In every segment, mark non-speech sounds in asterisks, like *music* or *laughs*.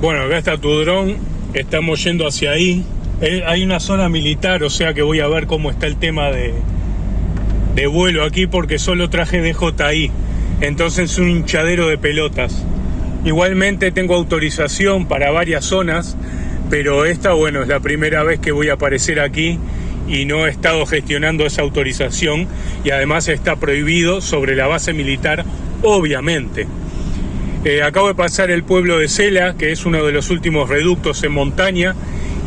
Bueno, acá está tu dron, estamos yendo hacia ahí. Eh, hay una zona militar, o sea que voy a ver cómo está el tema de, de vuelo aquí porque solo traje DJI. Entonces es un hinchadero de pelotas. Igualmente tengo autorización para varias zonas, pero esta, bueno, es la primera vez que voy a aparecer aquí y no he estado gestionando esa autorización y además está prohibido sobre la base militar, obviamente. Eh, acabo de pasar el pueblo de Cela, que es uno de los últimos reductos en montaña,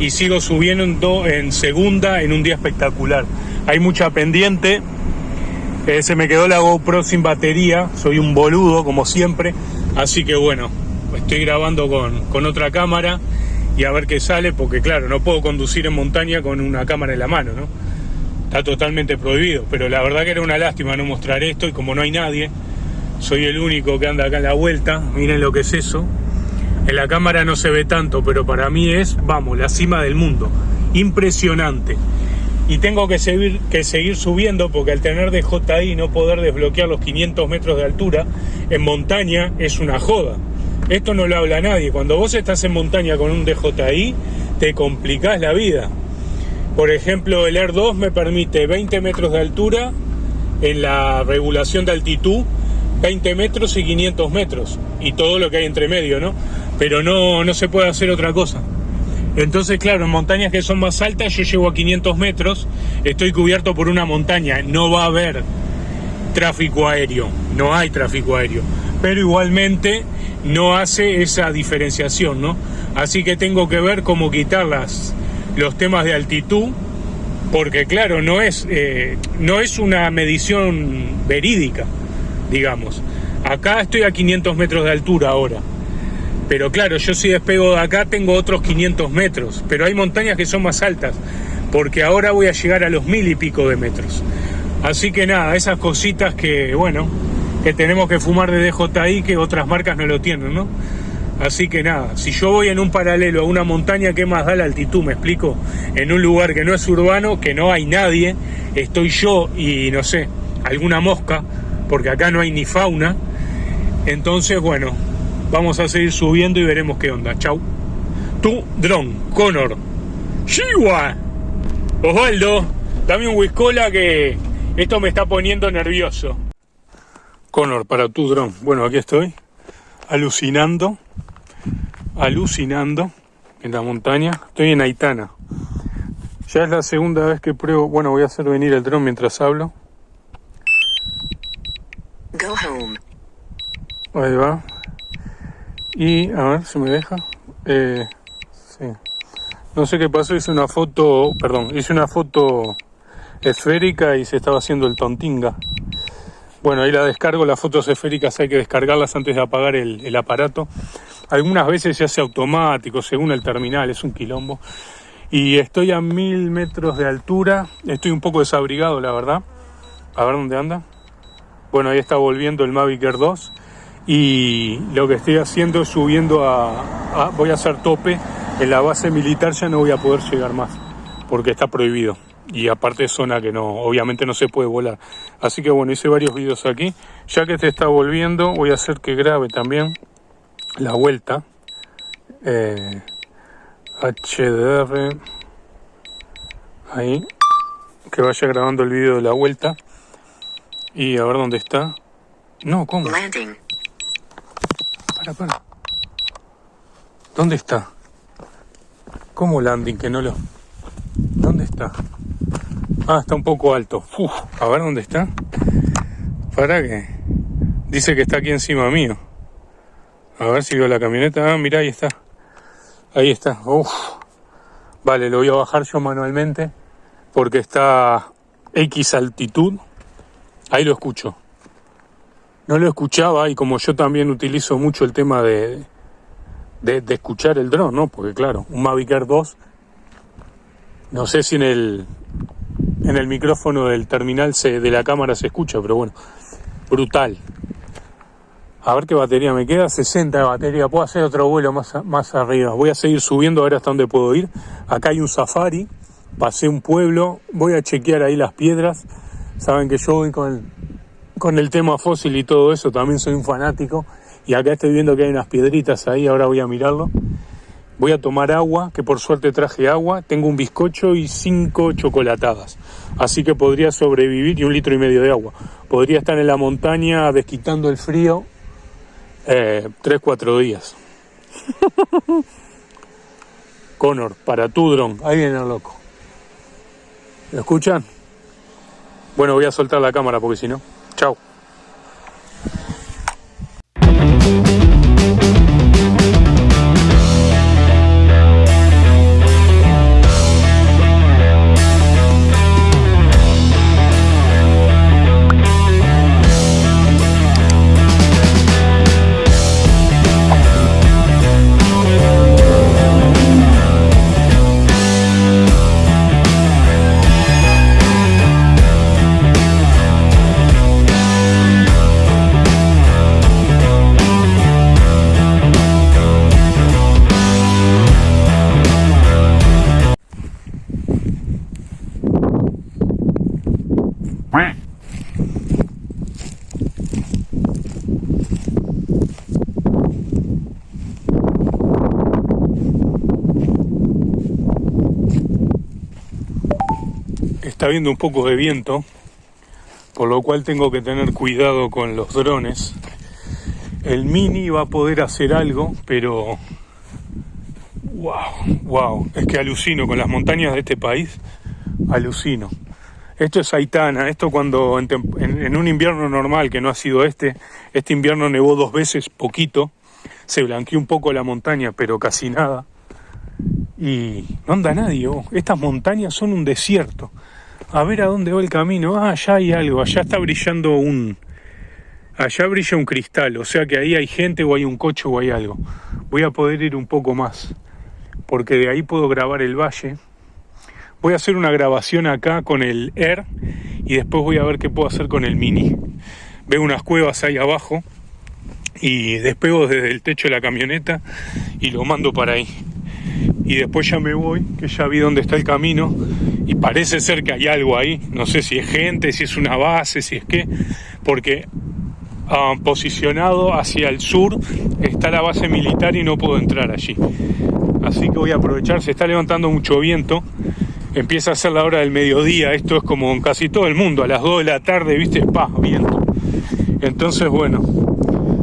y sigo subiendo en segunda en un día espectacular. Hay mucha pendiente, eh, se me quedó la GoPro sin batería, soy un boludo como siempre, así que bueno, estoy grabando con, con otra cámara y a ver qué sale, porque claro, no puedo conducir en montaña con una cámara en la mano, ¿no? Está totalmente prohibido, pero la verdad que era una lástima no mostrar esto y como no hay nadie, soy el único que anda acá en la vuelta, miren lo que es eso. En la cámara no se ve tanto, pero para mí es, vamos, la cima del mundo. Impresionante. Y tengo que seguir, que seguir subiendo porque al tener DJI no poder desbloquear los 500 metros de altura, en montaña es una joda. Esto no lo habla nadie. Cuando vos estás en montaña con un DJI, te complicás la vida. Por ejemplo, el Air 2 me permite 20 metros de altura en la regulación de altitud 20 metros y 500 metros y todo lo que hay entre medio, ¿no? Pero no, no se puede hacer otra cosa. Entonces, claro, en montañas que son más altas, yo llego a 500 metros, estoy cubierto por una montaña, no va a haber tráfico aéreo, no hay tráfico aéreo, pero igualmente no hace esa diferenciación, ¿no? Así que tengo que ver cómo quitar las, los temas de altitud, porque claro, no es, eh, no es una medición verídica digamos. Acá estoy a 500 metros de altura ahora. Pero claro, yo si despego de acá tengo otros 500 metros. Pero hay montañas que son más altas. Porque ahora voy a llegar a los mil y pico de metros. Así que nada, esas cositas que, bueno, que tenemos que fumar de DJI que otras marcas no lo tienen, ¿no? Así que nada, si yo voy en un paralelo a una montaña, ¿qué más da la altitud? ¿Me explico? En un lugar que no es urbano, que no hay nadie, estoy yo y no sé, alguna mosca, porque acá no hay ni fauna. Entonces, bueno, vamos a seguir subiendo y veremos qué onda. Chau. Tu dron, Connor. Chihuahua. Osvaldo, dame un whiskola que esto me está poniendo nervioso. Connor, para tu dron. Bueno, aquí estoy. Alucinando. Alucinando en la montaña. Estoy en Aitana. Ya es la segunda vez que pruebo. Bueno, voy a hacer venir el dron mientras hablo. Ahí va. Y a ver si me deja. Eh, sí. No sé qué pasó, hice una foto, perdón, hice una foto esférica y se estaba haciendo el tontinga. Bueno, ahí la descargo, las fotos esféricas hay que descargarlas antes de apagar el, el aparato. Algunas veces se hace automático, según el terminal, es un quilombo. Y estoy a mil metros de altura, estoy un poco desabrigado, la verdad. A ver dónde anda. Bueno, ahí está volviendo el Mavic Air 2 y lo que estoy haciendo es subiendo a, voy a hacer tope. En la base militar ya no voy a poder llegar más porque está prohibido. Y aparte es zona que no obviamente no se puede volar. Así que bueno hice varios vídeos aquí. Ya que te está volviendo voy a hacer que grabe también la vuelta. Eh, HDR ahí. Que vaya grabando el vídeo de la vuelta y a ver dónde está no, ¿cómo? Para, para. ¿Dónde está? ¿Cómo landing? Que no lo... ¿Dónde está? Ah, está un poco alto. Uf, a ver dónde está. Para que... Dice que está aquí encima mío. A ver si veo la camioneta. Ah, mira, ahí está. Ahí está. Uf. Vale, lo voy a bajar yo manualmente. Porque está X altitud. Ahí lo escucho no lo escuchaba y como yo también utilizo mucho el tema de, de, escuchar el dron, ¿no? Porque claro, un Mavic Air 2, no sé si en el, en el micrófono del terminal se, de la cámara se escucha, pero bueno, brutal. A ver qué batería me queda, 60 de batería, puedo hacer otro vuelo más, más arriba. Voy a seguir subiendo a ver hasta dónde puedo ir. Acá hay un safari, pasé un pueblo, voy a chequear ahí las piedras. Saben que yo voy con el con el tema fósil y todo eso, también soy un fanático Y acá estoy viendo que hay unas piedritas ahí, ahora voy a mirarlo. Voy a tomar agua, que por suerte traje agua. Tengo un bizcocho y cinco chocolatadas. Así que podría sobrevivir y un litro y medio de agua. Podría estar en la montaña desquitando el frío eh, tres, cuatro días. *laughs* Connor, para tu dron. Ahí viene el loco. ¿Lo escuchan? Bueno, voy a soltar la cámara porque si no. Chao. Un poco de viento, por lo cual tengo que tener cuidado con los drones. El Mini va a poder hacer algo, pero... ¡Wow! ¡Wow! Es que alucino con las montañas de este país. Alucino. Esto es Aitana, esto cuando en, en, un invierno normal, que no ha sido este, este invierno nevó dos veces, poquito, se blanqueó un poco la montaña, pero casi nada. Y no anda nadie, oh. estas montañas son un desierto a ver a dónde va el camino. Ah, allá hay algo, allá está brillando un... Allá brilla un cristal, o sea que ahí hay gente o hay un coche o hay algo. Voy a poder ir un poco más, porque de ahí puedo grabar el valle. Voy a hacer una grabación acá con el Air y después voy a ver qué puedo hacer con el Mini. Veo unas cuevas ahí abajo y despego desde el techo de la camioneta y lo mando para ahí y después ya me voy, que ya vi dónde está el camino y parece ser que hay algo ahí, no sé si es gente, si es una base, si es qué, porque ah, posicionado hacia el sur está la base militar y no puedo entrar allí. Así que voy a aprovechar, se está levantando mucho viento, empieza a ser la hora del mediodía, esto es como en casi todo el mundo, a las 2 de la tarde, viste, pa, viento. Entonces, bueno,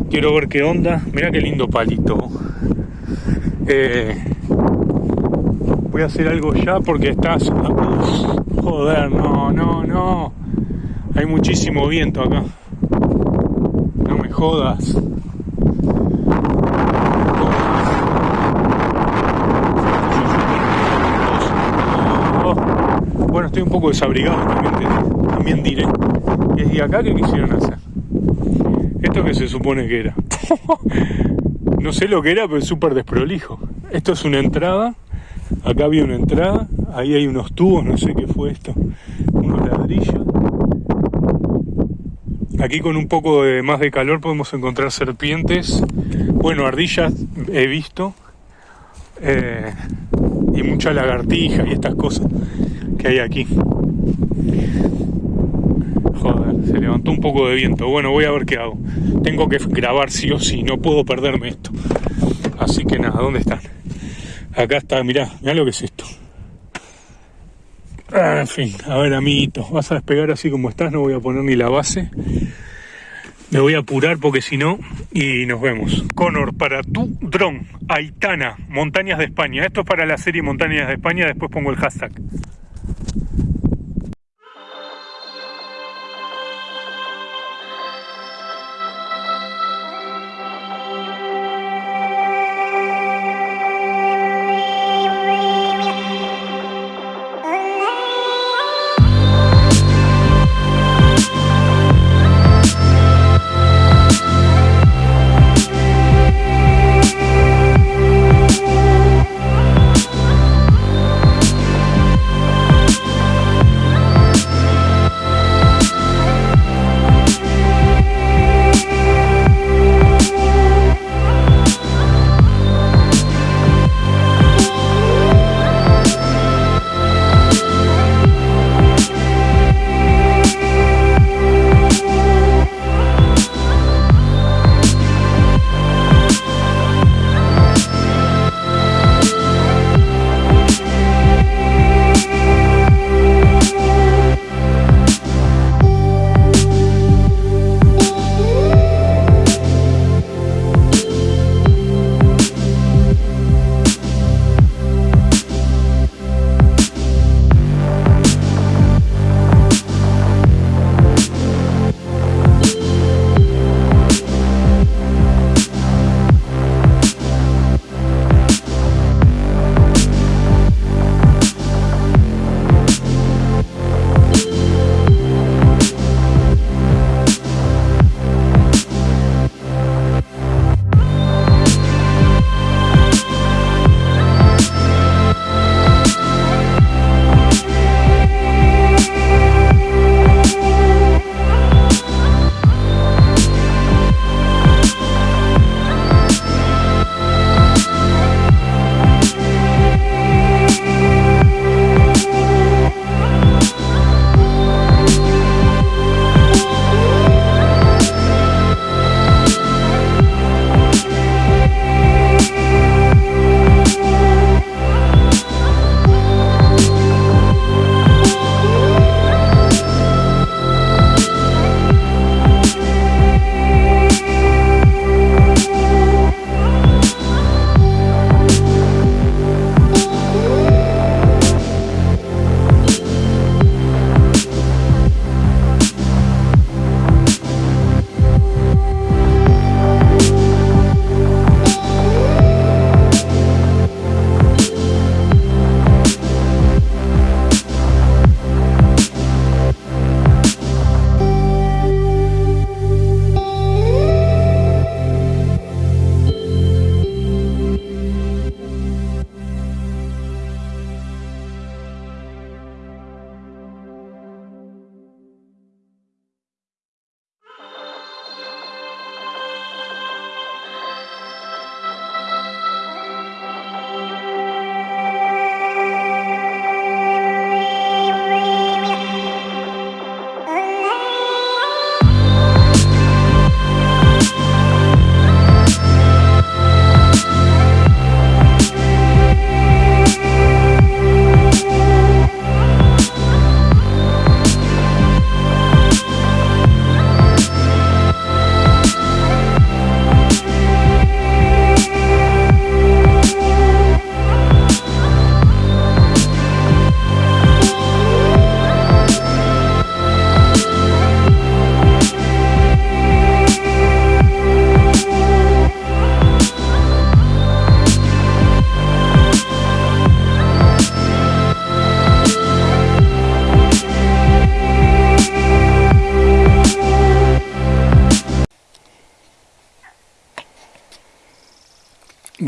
quiero ver qué onda, mira qué lindo palito. Eh, voy a hacer algo ya porque estás... joder, no, no, no. Hay muchísimo viento acá. No me jodas. Bueno, estoy un poco desabrigado también, también diré. ¿Y acá qué quisieron hacer? Esto que se supone que era. *laughs* no sé lo que era, pero es súper desprolijo. Esto es una entrada Acá había una entrada, ahí hay unos tubos, no sé qué fue esto, unos ladrillos. Aquí con un poco de, más de calor podemos encontrar serpientes, bueno, ardillas he visto, eh, y mucha lagartija y estas cosas que hay aquí. Joder, se levantó un poco de viento. Bueno, voy a ver qué hago. Tengo que grabar sí o sí, no puedo perderme esto. Así que nada, ¿dónde están? Acá está, mirá, mirá lo que es esto. Ah, en fin, a ver, amiguito, vas a despegar así como estás, no voy a poner ni la base. Me voy a apurar porque si no, y nos vemos. Conor, para tu dron, Aitana, Montañas de España. Esto es para la serie Montañas de España, después pongo el hashtag.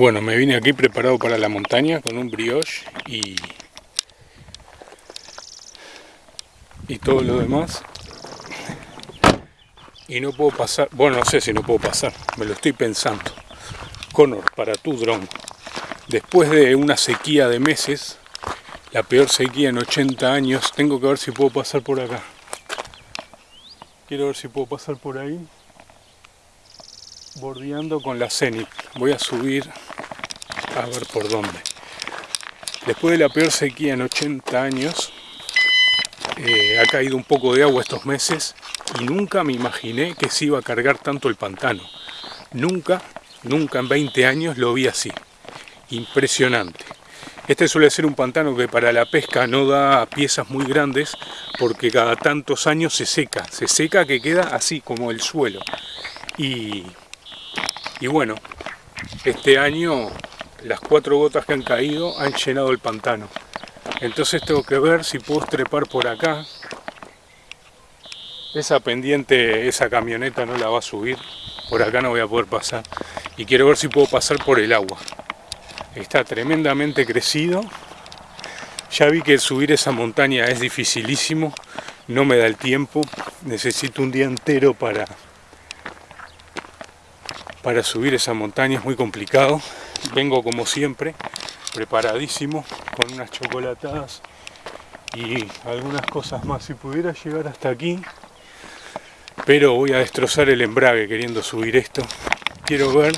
Bueno, me vine aquí preparado para la montaña con un brioche y, y todo lo demás. Y no puedo pasar, bueno, no sé si no puedo pasar, me lo estoy pensando. Connor, para tu dron. Después de una sequía de meses, la peor sequía en 80 años, tengo que ver si puedo pasar por acá. Quiero ver si puedo pasar por ahí bordeando con la Zenit. Voy a subir a ver por dónde. Después de la peor sequía en 80 años, eh, ha caído un poco de agua estos meses y nunca me imaginé que se iba a cargar tanto el pantano. Nunca, nunca en 20 años lo vi así. Impresionante. Este suele ser un pantano que para la pesca no da piezas muy grandes porque cada tantos años se seca. Se seca que queda así como el suelo. Y y bueno, este año las cuatro gotas que han caído han llenado el pantano. Entonces tengo que ver si puedo trepar por acá. Esa pendiente, esa camioneta no la va a subir. Por acá no voy a poder pasar. Y quiero ver si puedo pasar por el agua. Está tremendamente crecido. Ya vi que subir esa montaña es dificilísimo. No me da el tiempo. Necesito un día entero para, para subir esa montaña es muy complicado. Vengo como siempre, preparadísimo, con unas chocolatadas y algunas cosas más. Si pudiera llegar hasta aquí, pero voy a destrozar el embrague queriendo subir esto. Quiero ver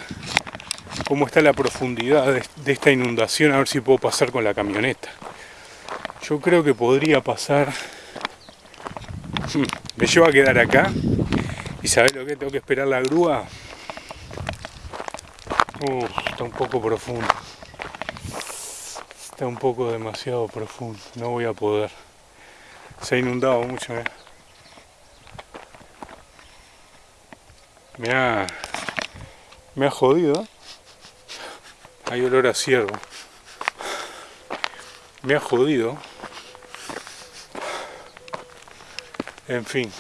cómo está la profundidad de, esta inundación, a ver si puedo pasar con la camioneta. Yo creo que podría pasar... Hmm, me llevo a quedar acá y ¿sabes lo que? Tengo que esperar la grúa está un poco profundo. Está un poco demasiado profundo. No voy a poder. Se ha inundado mucho. ¿eh? Me ha... Me ha jodido. Hay olor a ciervo. Me ha jodido. En fin.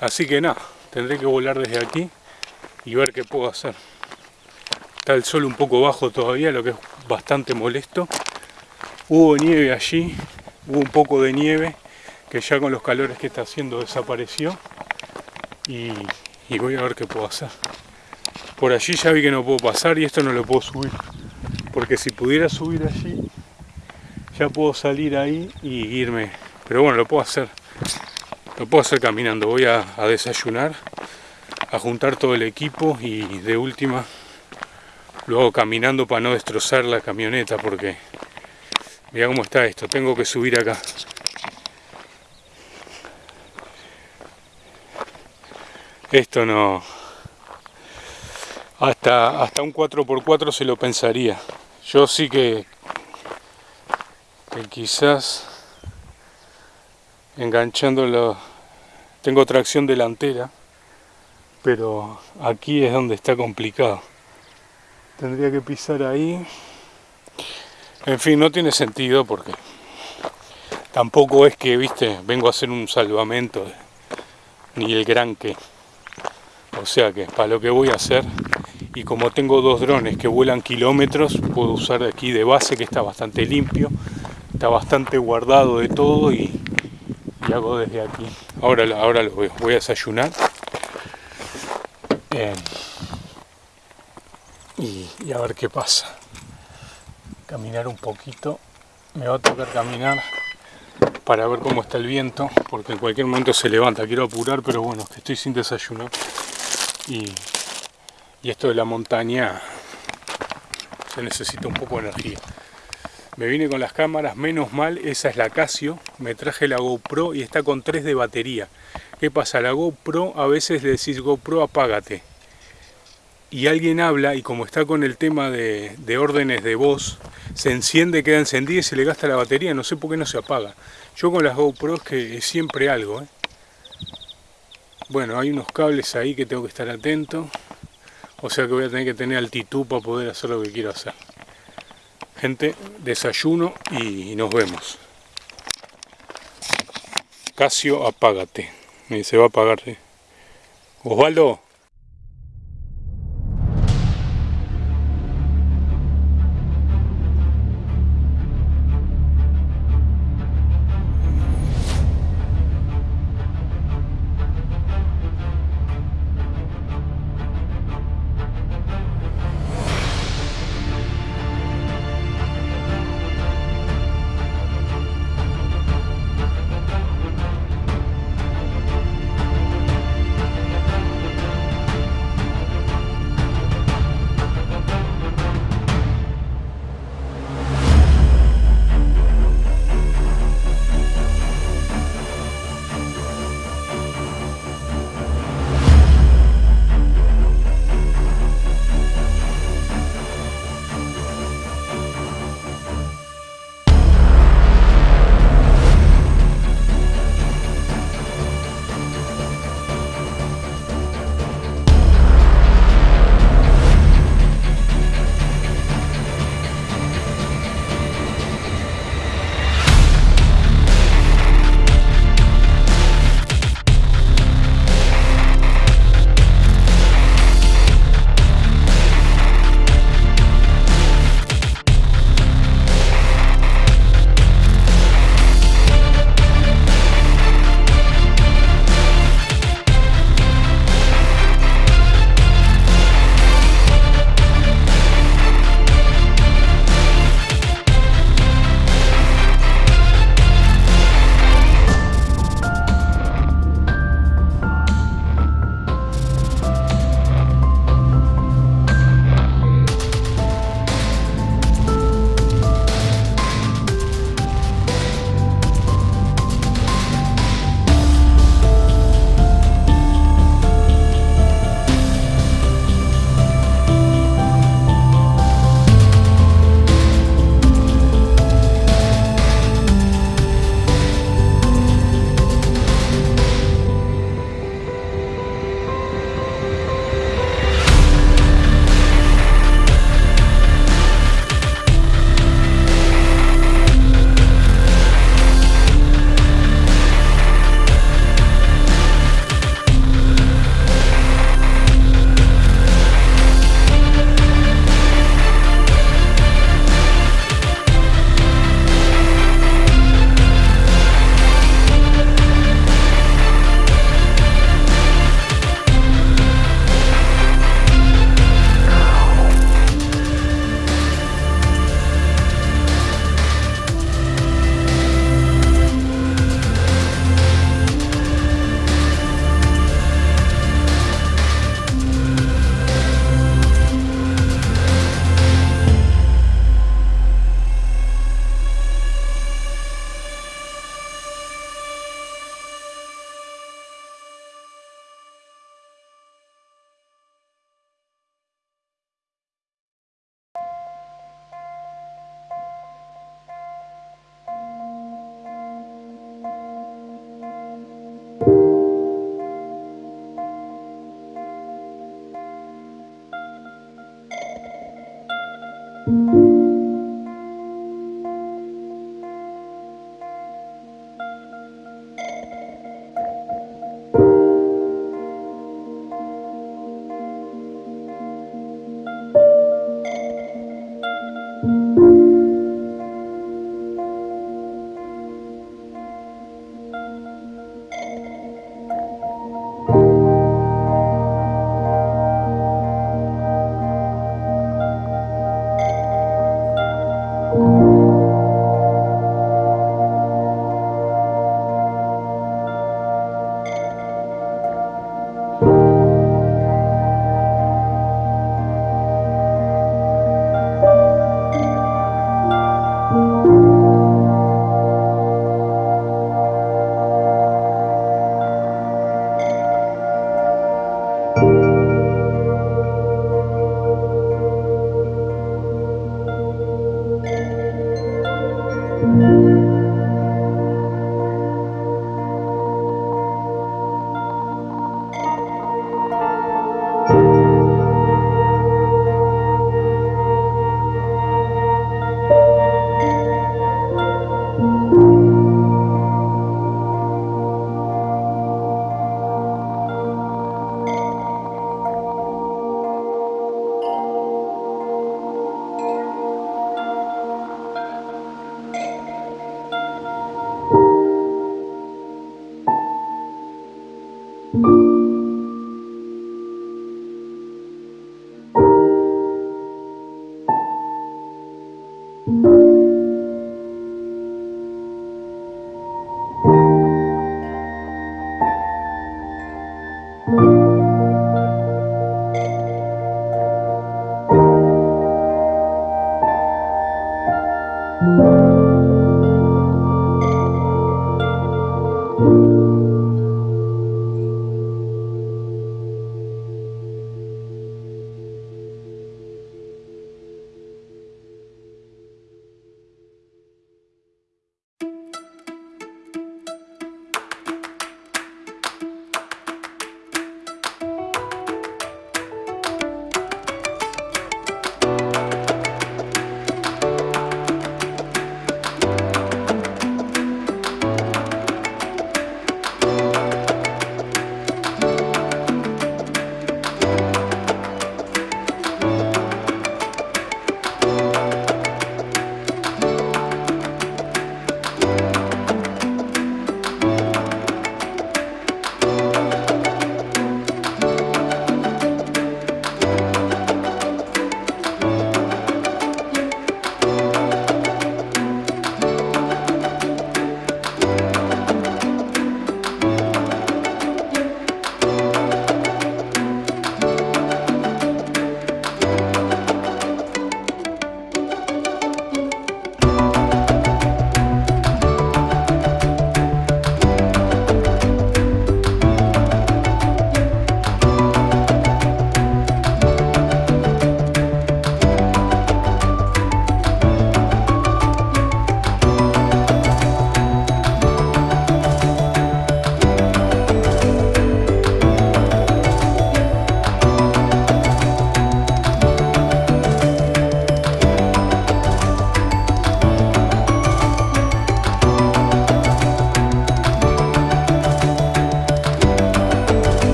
Así que nada, tendré que volar desde aquí y ver qué puedo hacer. Está el sol un poco bajo todavía, lo que es bastante molesto. Hubo nieve allí, hubo un poco de nieve que ya con los calores que está haciendo desapareció. Y, voy a ver qué puedo hacer. Por allí ya vi que no puedo pasar y esto no lo puedo subir. Porque si pudiera subir allí, ya puedo salir ahí y irme. Pero bueno, lo puedo hacer. Lo puedo hacer caminando. Voy a desayunar, a juntar todo el equipo y de última luego caminando para no destrozar la camioneta porque mira cómo está esto, tengo que subir acá. Esto no... Hasta, hasta un 4x4 se lo pensaría. Yo sí que, que quizás enganchándolo... Tengo tracción delantera, pero aquí es donde está complicado tendría que pisar ahí. En fin no tiene sentido porque tampoco es que viste vengo a hacer un salvamento ni el gran que. O sea que para lo que voy a hacer y como tengo dos drones que vuelan kilómetros puedo usar aquí de base que está bastante limpio está bastante guardado de todo y, hago desde aquí. Ahora, ahora lo voy, voy a desayunar y, a ver qué pasa. Caminar un poquito. Me va a tocar caminar para ver cómo está el viento, porque en cualquier momento se levanta. Quiero apurar, pero bueno, que estoy sin desayuno. Y, y esto de la montaña se necesita un poco de energía. Me vine con las cámaras, menos mal, esa es la Casio. Me traje la GoPro y está con 3 de batería. ¿Qué pasa? La GoPro, a veces le decís GoPro apágate y alguien habla y como está con el tema de, órdenes de voz, se enciende, queda encendida y se le gasta la batería, no sé por qué no se apaga. Yo con las GoPros que es siempre algo. ¿eh? Bueno, hay unos cables ahí que tengo que estar atento, o sea que voy a tener que tener altitud para poder hacer lo que quiero hacer. Gente, desayuno y nos vemos. Casio, apágate. Se va a apagar. Osvaldo.